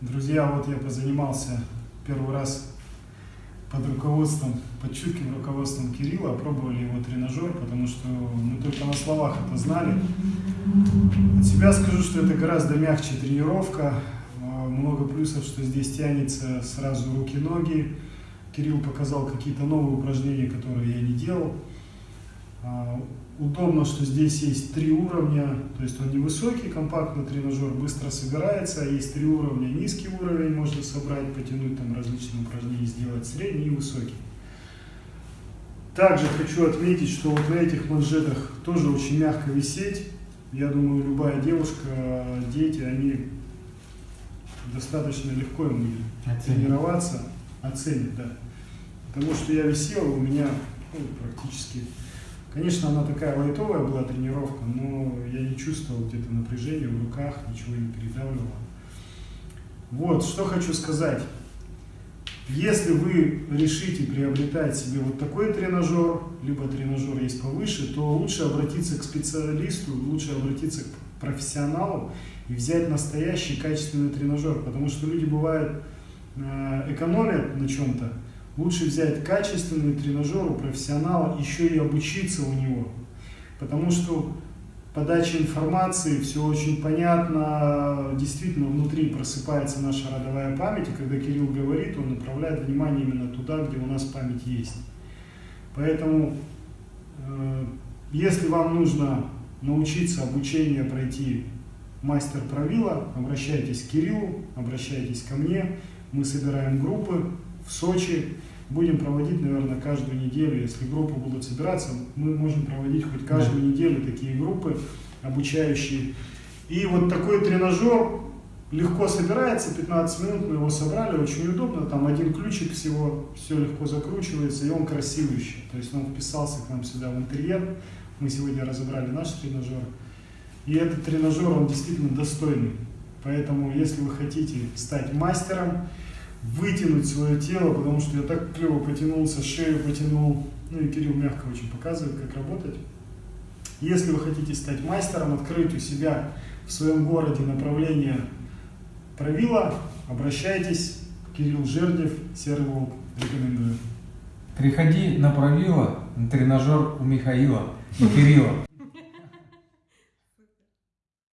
Друзья, вот я позанимался первый раз под руководством, под чутким руководством Кирилла, пробовали его тренажер, потому что мы только на словах это знали. От себя скажу, что это гораздо мягче тренировка, а, много плюсов, что здесь тянется сразу руки-ноги. Кирилл показал какие-то новые упражнения, которые я не делал. А, Удобно, что здесь есть три уровня, то есть он невысокий, компактный тренажер, быстро собирается, а есть три уровня, низкий уровень можно собрать, потянуть там различные упражнения, сделать средний и высокий. Также хочу отметить, что вот на этих манжетах тоже очень мягко висеть. Я думаю, любая девушка, дети, они достаточно легко им Оценят. тренироваться, оценят, да. Потому что я висел, у меня ну, практически Конечно, она такая лайтовая была тренировка, но я не чувствовал где-то напряжения в руках, ничего не передавливало. Вот, что хочу сказать. Если вы решите приобретать себе вот такой тренажер, либо тренажер есть повыше, то лучше обратиться к специалисту, лучше обратиться к профессионалу и взять настоящий качественный тренажер, потому что люди бывают э, экономят на чем-то, Лучше взять качественный тренажер у профессионала, еще и обучиться у него. Потому что подача информации, все очень понятно, действительно внутри просыпается наша родовая память, и когда Кирилл говорит, он направляет внимание именно туда, где у нас память есть. Поэтому, э, если вам нужно научиться обучение пройти мастер правила, обращайтесь к Кириллу, обращайтесь ко мне, мы собираем группы в Сочи, будем проводить, наверное, каждую неделю. Если группы будут собираться, мы можем проводить хоть каждую да. неделю такие группы обучающие. И вот такой тренажер легко собирается, 15 минут мы его собрали, очень удобно, там один ключик всего, все легко закручивается, и он красивый еще. То есть он вписался к нам сюда в интерьер, мы сегодня разобрали наш тренажер. И этот тренажер, он действительно достойный. Поэтому, если вы хотите стать мастером, вытянуть свое тело, потому что я так клево потянулся, шею потянул. Ну и Кирилл мягко очень показывает, как работать. Если вы хотите стать мастером, открыть у себя в своем городе направление правила, обращайтесь. Кирилл Жердев, Серый Волк, рекомендую. Приходи на правило, на тренажер у Михаила и Кирилла.